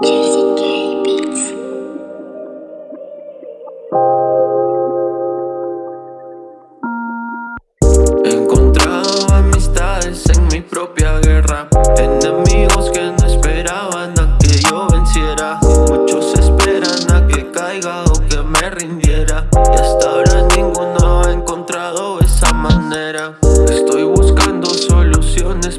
He encontrado amistades en mi propia guerra, enemigos que no esperaban a que yo venciera. Muchos esperan a que caiga o que me rindiera. Y hasta ahora ninguno ha encontrado esa manera. Estoy buscando soluciones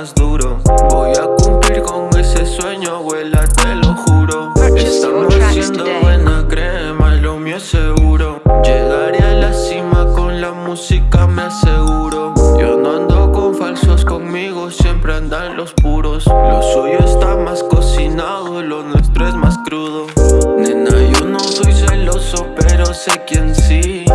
más duro. Voy a cumplir con ese sueño, abuela, te lo juro. Estamos haciendo buena crema, lo mío es seguro. Llegaré a la cima con la música, me aseguro. Yo no ando con falsos conmigo, siempre andan los puros. Lo suyo está más cocinado, lo nuestro es más crudo. Nena, yo no soy celoso, pero sé quién sí